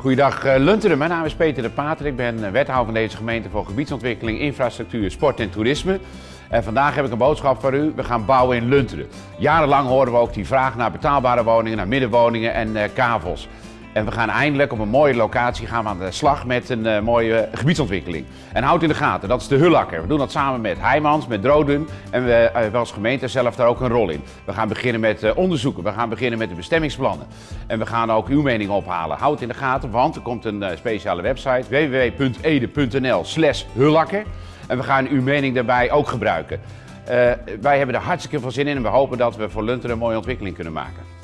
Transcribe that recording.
Goeiedag uh, Lunteren, mijn naam is Peter de Pater. Ik ben uh, wethouder van deze gemeente voor gebiedsontwikkeling, infrastructuur, sport en toerisme. En vandaag heb ik een boodschap voor u. We gaan bouwen in Lunteren. Jarenlang horen we ook die vraag naar betaalbare woningen, naar middenwoningen en uh, kavels. En we gaan eindelijk op een mooie locatie gaan we aan de slag met een uh, mooie gebiedsontwikkeling. En houd in de gaten, dat is de Hullakker. We doen dat samen met Heijmans, met Drodum en we hebben als gemeente zelf daar ook een rol in. We gaan beginnen met uh, onderzoeken, we gaan beginnen met de bestemmingsplannen. En we gaan ook uw mening ophalen. Houd in de gaten, want er komt een speciale website www.ede.nl slash Hullakker. En we gaan uw mening daarbij ook gebruiken. wij hebben er hartstikke veel zin in en we hopen dat we voor Lunteren een mooie ontwikkeling kunnen maken.